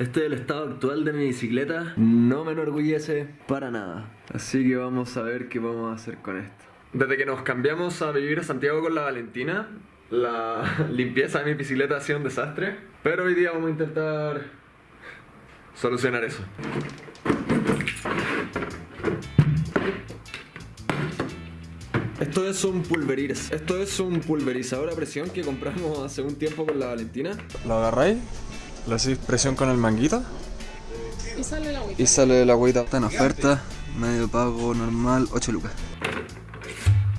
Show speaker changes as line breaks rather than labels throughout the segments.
Este es el estado actual de mi bicicleta. No me enorgullece para nada. Así que vamos a ver qué vamos a hacer con esto. Desde que nos cambiamos a vivir a Santiago con la Valentina, la limpieza de mi bicicleta ha sido un desastre. Pero hoy día vamos a intentar solucionar eso. Esto es un pulveriz. Esto es un pulverizador a presión que compramos hace un tiempo con la Valentina.
Lo agarráis, le hacéis presión con el manguito
Y sale la agüita.
y sale la agüita.
Está en oferta, medio pago normal, 8 lucas.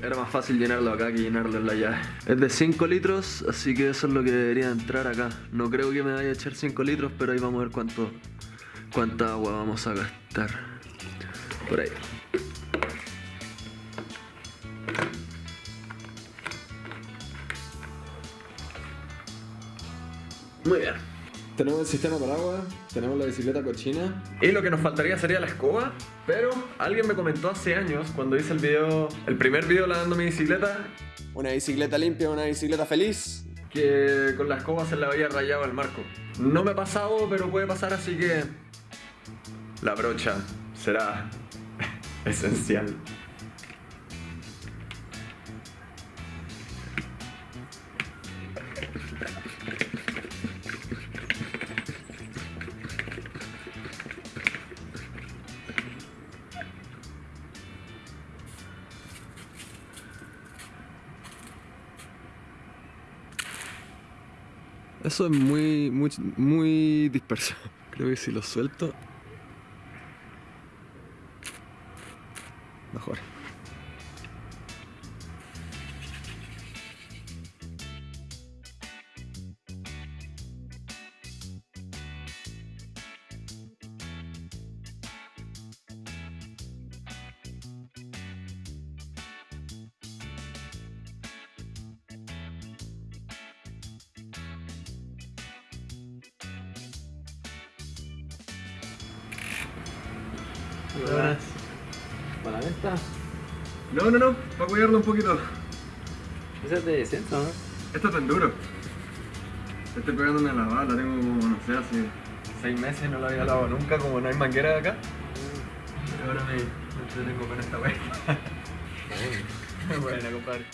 Era más fácil llenarlo acá que llenarlo en la llave. Es de 5 litros, así que eso es lo que debería entrar acá. No creo que me vaya a echar 5 litros, pero ahí vamos a ver cuánto, cuánta agua vamos a gastar. Por ahí. Muy bien. Tenemos el sistema para agua, tenemos la bicicleta cochina. Y lo que nos faltaría sería la escoba. Pero alguien me comentó hace años, cuando hice el video, el primer video lavando mi bicicleta,
Una bicicleta limpia, una bicicleta feliz.
que con la escoba se le había rayado el marco. No me ha pasado, pero puede pasar, así que la brocha será esencial. Eso es muy, muy, muy disperso. Creo que si lo suelto... Mejor.
¿Para venta?
No, no, no, para cuidarlo un poquito.
Esa es de centro, ¿no?
Esto es tan duro. Estoy pegándome a lavar, la tengo como, no sé, hace seis meses, no la había lavado nunca, como no hay manguera de acá. Y ahora me, entretengo con esta wea. Buena, compadre.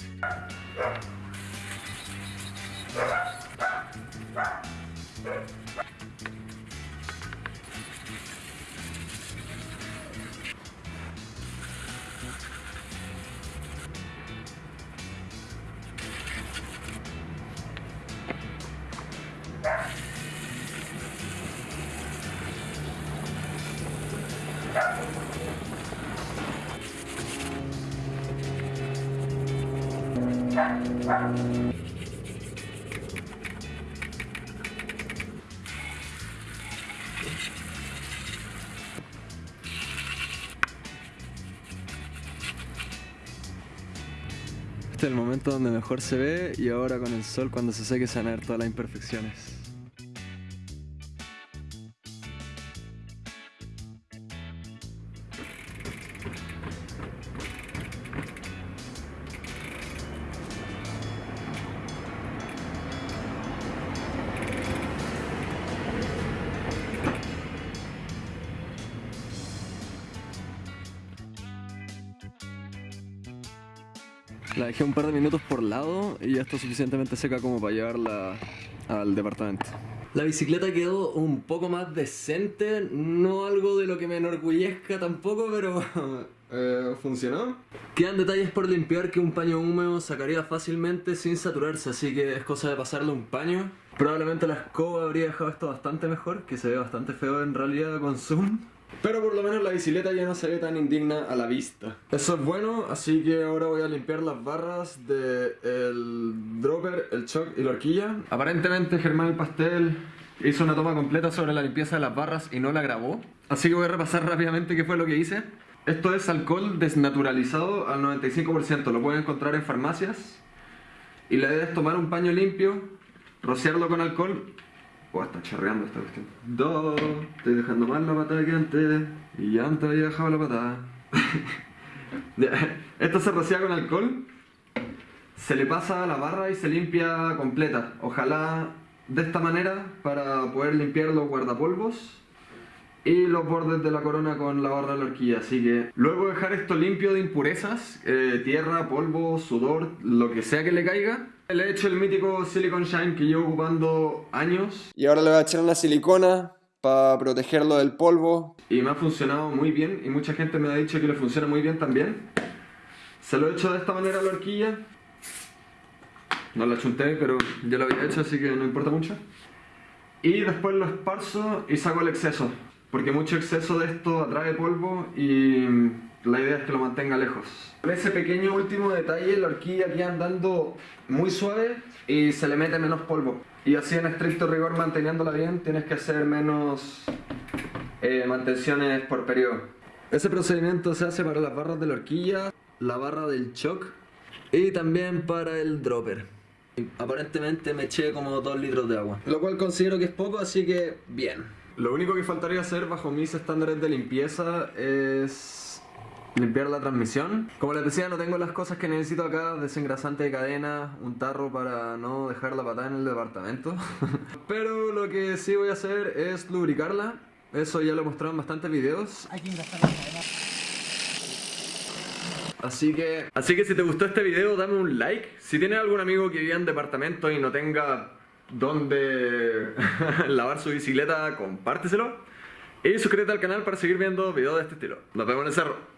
Este es el momento donde mejor se ve y ahora con el sol cuando se seque se van a ver todas las imperfecciones. La dejé un par de minutos por lado y ya está suficientemente seca como para llevarla al departamento. La bicicleta quedó un poco más decente, no algo de lo que me enorgullezca tampoco, pero eh, funcionó. Quedan detalles por limpiar que un paño húmedo sacaría fácilmente sin saturarse, así que es cosa de pasarle un paño. Probablemente la escoba habría dejado esto bastante mejor, que se ve bastante feo en realidad con zoom. Pero por lo menos la bicicleta ya no se ve tan indigna a la vista. Eso es bueno, así que ahora voy a limpiar las barras del dropper, el shock y la horquilla. Aparentemente Germán el Pastel hizo una toma completa sobre la limpieza de las barras y no la grabó. Así que voy a repasar rápidamente qué fue lo que hice. Esto es alcohol desnaturalizado al 95%, lo pueden encontrar en farmacias. Y la idea es tomar un paño limpio, rociarlo con alcohol Está chorreando esta cuestión. Estoy dejando más la patada que antes. Y antes había dejado la patada. Esto se rocía con alcohol. Se le pasa a la barra y se limpia completa. Ojalá de esta manera para poder limpiar los guardapolvos y los bordes de la corona con la barra de la horquilla. Así que luego de dejar esto limpio de impurezas, eh, tierra, polvo, sudor, lo que sea que le caiga, le he hecho el mítico Silicon Shine que llevo ocupando años
Y ahora le voy a echar una silicona para protegerlo del polvo.
y me ha funcionado muy bien y mucha gente me ha dicho que le funciona muy bien también. Se lo he hecho de esta manera a la horquilla. No la chunté, pero yo lo había hecho, así que no importa mucho. Y después lo esparzo y saco el exceso, porque mucho exceso de esto atrae polvo y la idea es que lo mantenga lejos. Con ese pequeño último detalle, la horquilla queda andando muy suave y se le mete menos polvo. Y así en estricto rigor manteniéndola bien, tienes que hacer menos eh, mantenciones por periodo. Ese procedimiento se hace para las barras de la horquilla, la barra del shock y también para el dropper. Aparentemente me eché como 2 litros de agua. Lo cual considero que es poco, así que bien. Lo único que faltaría hacer bajo mis estándares de limpieza es limpiar la transmisión. Como les decía, no tengo las cosas que necesito acá, desengrasante de cadena, un tarro para no dejar la patada en el departamento. Pero lo que sí voy a hacer es lubricarla. Eso ya lo he mostrado en bastantes videos.
Hay que engrasar la cadena.
Así que, así que si te gustó este video, dame un like. Si tienes algún amigo que vive en departamento y no tenga dónde lavar su bicicleta, compárteselo. Y suscríbete al canal para seguir viendo videos de este estilo. Nos vemos en el cerro.